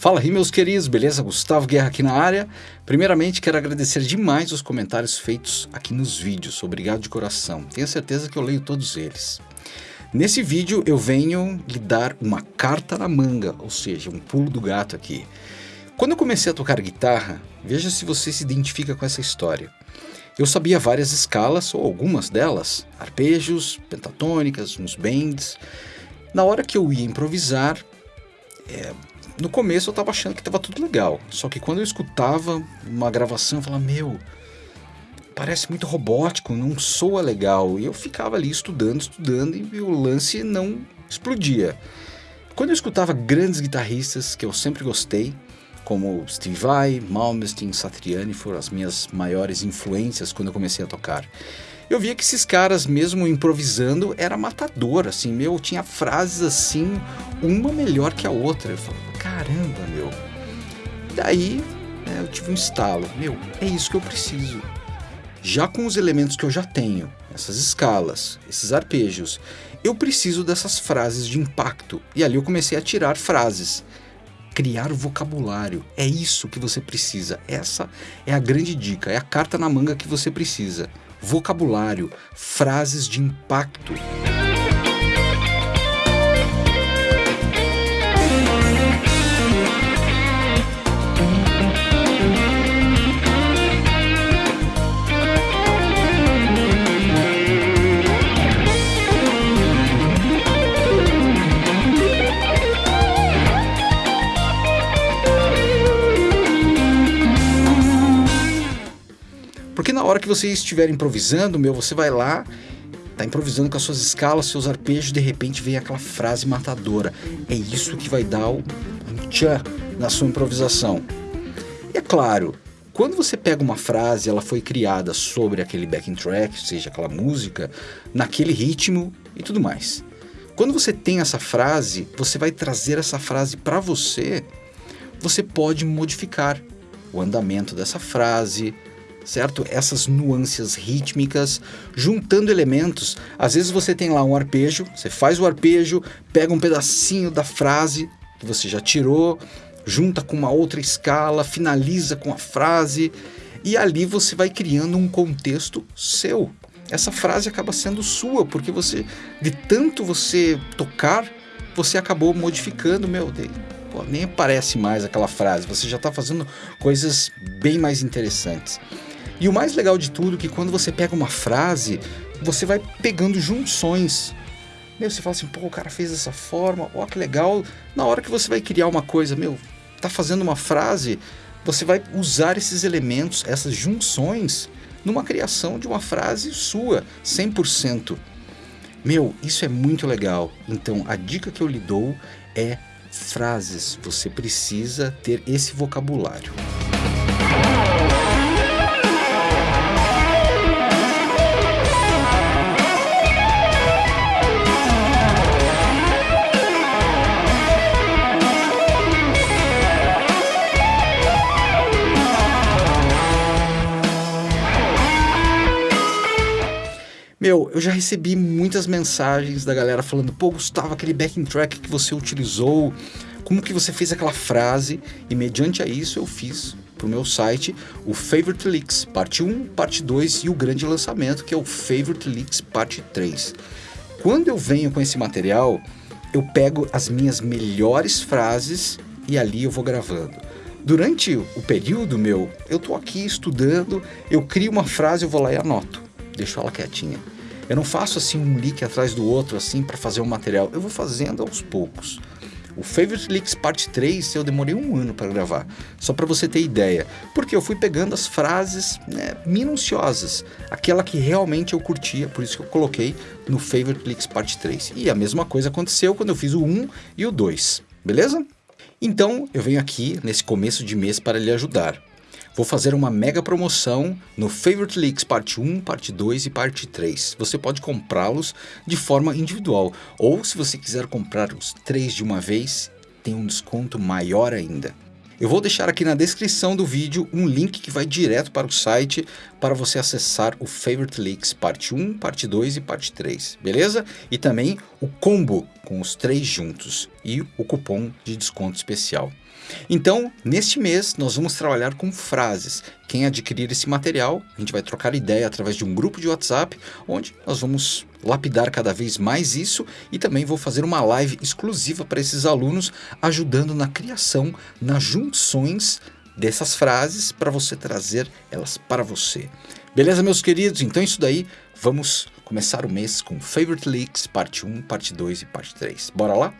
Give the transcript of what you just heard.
Fala aí, meus queridos, beleza? Gustavo Guerra aqui na área. Primeiramente, quero agradecer demais os comentários feitos aqui nos vídeos. Obrigado de coração. Tenho certeza que eu leio todos eles. Nesse vídeo eu venho lhe dar uma carta na manga, ou seja, um pulo do gato aqui. Quando eu comecei a tocar guitarra, veja se você se identifica com essa história. Eu sabia várias escalas, ou algumas delas, arpejos, pentatônicas, uns bends. Na hora que eu ia improvisar, é, no começo eu estava achando que estava tudo legal. Só que quando eu escutava uma gravação, eu falava, meu, parece muito robótico, não soa legal. E eu ficava ali estudando, estudando e o lance não explodia. Quando eu escutava grandes guitarristas que eu sempre gostei, como Steve Vai, Malmsteen, Satriani foram as minhas maiores influências quando eu comecei a tocar. Eu via que esses caras, mesmo improvisando, era matador, assim, meu, tinha frases assim, uma melhor que a outra. Eu falava, caramba, meu. Daí né, eu tive um estalo, meu, é isso que eu preciso. Já com os elementos que eu já tenho, essas escalas, esses arpejos, eu preciso dessas frases de impacto. E ali eu comecei a tirar frases criar vocabulário. É isso que você precisa. Essa é a grande dica, é a carta na manga que você precisa. Vocabulário, frases de impacto. Hora que você estiver improvisando, meu, você vai lá, tá improvisando com as suas escalas, seus arpejos, de repente vem aquela frase matadora. É isso que vai dar o tchan na sua improvisação. E é claro, quando você pega uma frase, ela foi criada sobre aquele backing track, seja aquela música, naquele ritmo e tudo mais. Quando você tem essa frase, você vai trazer essa frase para você, você pode modificar o andamento dessa frase, certo? Essas nuances rítmicas, juntando elementos. Às vezes você tem lá um arpejo, você faz o arpejo, pega um pedacinho da frase que você já tirou, junta com uma outra escala, finaliza com a frase e ali você vai criando um contexto seu. Essa frase acaba sendo sua, porque você, de tanto você tocar, você acabou modificando, meu Deus, pô, nem aparece mais aquela frase, você já está fazendo coisas bem mais interessantes. E o mais legal de tudo é que quando você pega uma frase, você vai pegando junções. Meu, você fala assim, pô, o cara fez dessa forma, ó, que legal. Na hora que você vai criar uma coisa, meu, tá fazendo uma frase, você vai usar esses elementos, essas junções, numa criação de uma frase sua, 100%. Meu, isso é muito legal. Então, a dica que eu lhe dou é frases. Você precisa ter esse vocabulário. Meu, eu já recebi muitas mensagens da galera falando, pô, Gustavo, aquele backing track que você utilizou, como que você fez aquela frase? E mediante a isso eu fiz para o meu site o Favorite Leaks, parte 1, parte 2 e o grande lançamento que é o Favorite Leaks, parte 3. Quando eu venho com esse material, eu pego as minhas melhores frases e ali eu vou gravando. Durante o período meu, eu tô aqui estudando, eu crio uma frase, eu vou lá e anoto deixo ela quietinha. Eu não faço assim um leak atrás do outro assim para fazer um material, eu vou fazendo aos poucos. O Favorite Leaks Parte 3 eu demorei um ano para gravar, só para você ter ideia, porque eu fui pegando as frases né, minuciosas, aquela que realmente eu curtia, por isso que eu coloquei no Favorite Leaks Parte 3. E a mesma coisa aconteceu quando eu fiz o 1 e o 2, beleza? Então eu venho aqui nesse começo de mês para lhe ajudar vou fazer uma mega promoção no Favorite Leaks parte 1, parte 2 e parte 3. Você pode comprá-los de forma individual, ou se você quiser comprar os três de uma vez, tem um desconto maior ainda. Eu vou deixar aqui na descrição do vídeo um link que vai direto para o site para você acessar o Favorite Leaks parte 1, parte 2 e parte 3, beleza? E também o combo com os três juntos e o cupom de desconto especial. Então, neste mês, nós vamos trabalhar com frases. Quem adquirir esse material, a gente vai trocar ideia através de um grupo de WhatsApp, onde nós vamos lapidar cada vez mais isso e também vou fazer uma live exclusiva para esses alunos, ajudando na criação, nas junções dessas frases para você trazer elas para você. Beleza, meus queridos? Então é isso daí, vamos começar o mês com Favorite Leaks, parte 1, parte 2 e parte 3. Bora lá?